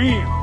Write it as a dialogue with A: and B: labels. A: Damn.